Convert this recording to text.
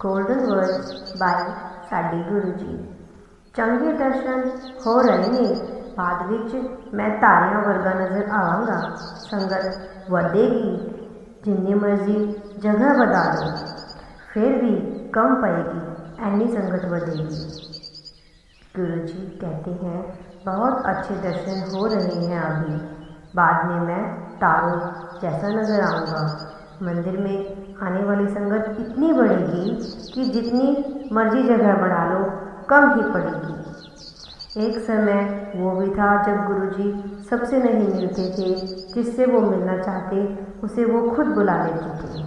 Golden words ਬਾਈ ਸਾਡੇ ਗੁਰੂ ਜੀ ਚੰਗੇ ਦਰਸ਼ਨ ਹੋ ਰਹੇ ਨੇ ਬਾਅਦ ਵਿੱਚ ਮੈਂ ਤਾਰਿਆਂ ਵਰਗਾ ਨਜ਼ਰ ਆਵਾਂਗਾ ਸੰਗਤ ਵਧੇਗੀ ਜਿੰਨੀ ਮਰਜ਼ੀ ਜਗ੍ਹਾ ਵਧਾ ਲਓ ਫਿਰ ਵੀ कम पड़ेगी ऐनी संगत बढ़ेगी गुरु जी कहते हैं बहुत अच्छे दर्शन हो रहे हैं अभी बाद में मैं तारों जैसा नज़र आऊँगा मंदिर में आने वाली संगत इतनी बढ़ेगी कि जितनी मर्ज़ी जगह बढ़ा लो, कम ही पड़ेगी। एक समय वो भी था जब गुरुजी सबसे नहीं मिलते थे, जिससे वो मिलना चाहते, उसे वो खुद बुला लेते थे।